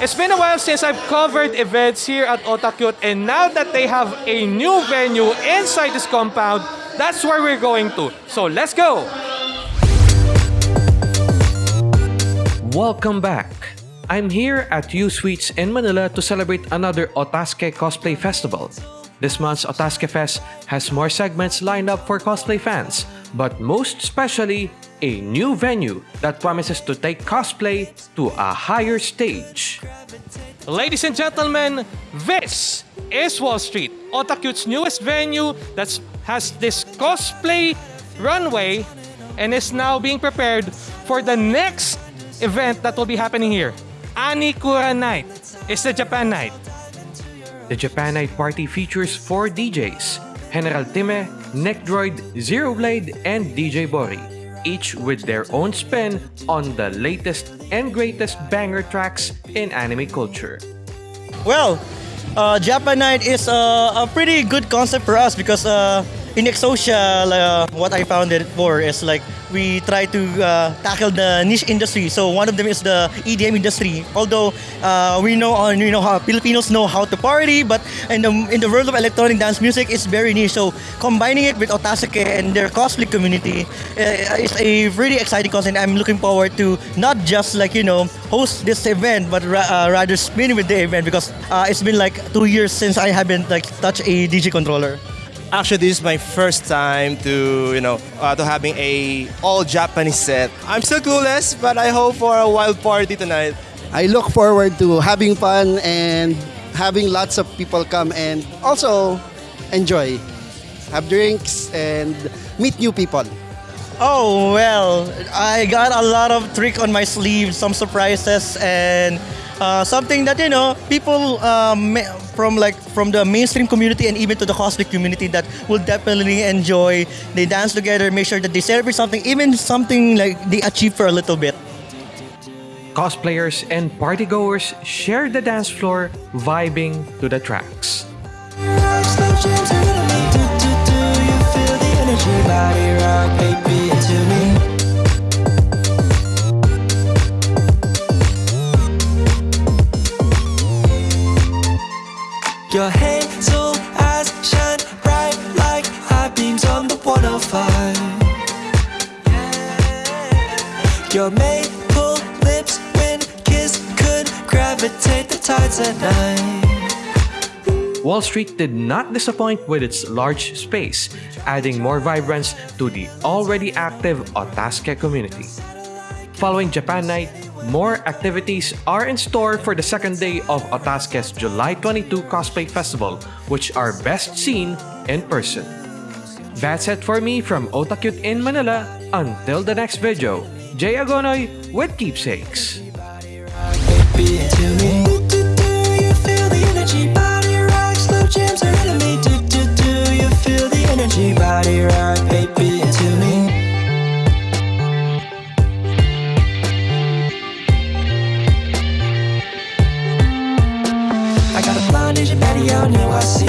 It's been a while since I've covered events here at Otakute and now that they have a new venue inside this compound, that's where we're going to. So let's go! Welcome back. I'm here at U Suites in Manila to celebrate another Otaske Cosplay Festival. This month's Otaske Fest has more segments lined up for cosplay fans, but most especially, a new venue that promises to take cosplay to a higher stage. Ladies and gentlemen, this is Wall Street, Otakute's newest venue that has this cosplay runway and is now being prepared for the next event that will be happening here. Anikura Night is the Japan Night. The Japan Night Party features four DJs, General Time, Neckdroid, Zero Blade, and DJ Bori, each with their own spin on the latest and greatest banger tracks in anime culture. Well, uh, Japan Night is uh, a pretty good concept for us because uh, in Exosia, uh, what I found it for is like we try to uh, tackle the niche industry. So one of them is the EDM industry. Although uh, we know uh, you know how Filipinos know how to party, but in the in the world of electronic dance music, it's very niche. So combining it with Otasake and their cosplay community uh, is a really exciting concept. And I'm looking forward to not just like you know host this event, but ra- uh, rather spin with the event because uh, it's been like two years since I haven't like touched a DJ controller. Actually, this is my first time to you know uh, to having a all Japanese set. I'm still clueless, but I hope for a wild party tonight. I look forward to having fun and having lots of people come and also enjoy, have drinks and meet new people. Oh well, I got a lot of trick on my sleeve, some surprises, and uh, something that you know people um, from like from the mainstream community and even to the cosplay community that will definitely enjoy. They dance together, make sure that they celebrate something, even something like they achieve for a little bit. Cosplayers and partygoers share the dance floor, vibing to the tracks. Your hazel eyes shine bright like high beams on the 105. Your maple lips, when kiss could gravitate the tides at night. Wall Street did not disappoint with its large space, adding more vibrance to the already active Otaske community. Following Japan Night, more activities are in store for the second day of Otaske's July 22 Cosplay Festival, which are best seen in person. That's it for me from Otakute in Manila. Until the next video, Jay Agonoy with Keepsakes. 只要你欢喜